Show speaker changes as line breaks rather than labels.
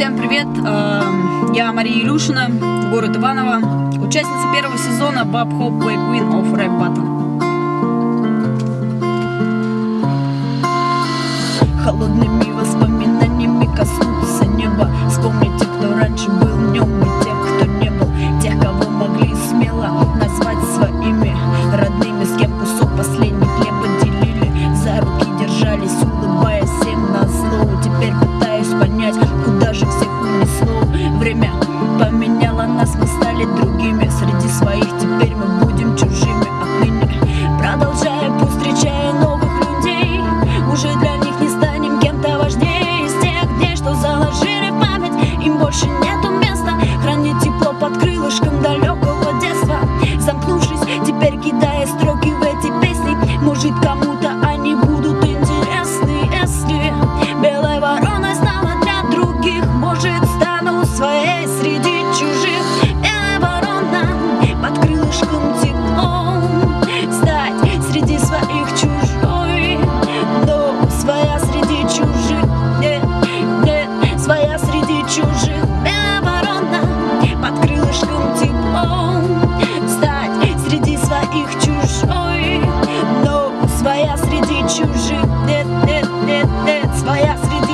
Всем привет! Эм, я Мария Илюшина, город Иваново, участница первого сезона Bob Hope Queen of Rap Battle. Холодными воспоминаниями коснуться неба, вспомните, кто раньше был. 去当 среди чужих, нет, нет, нет, нет, своя среди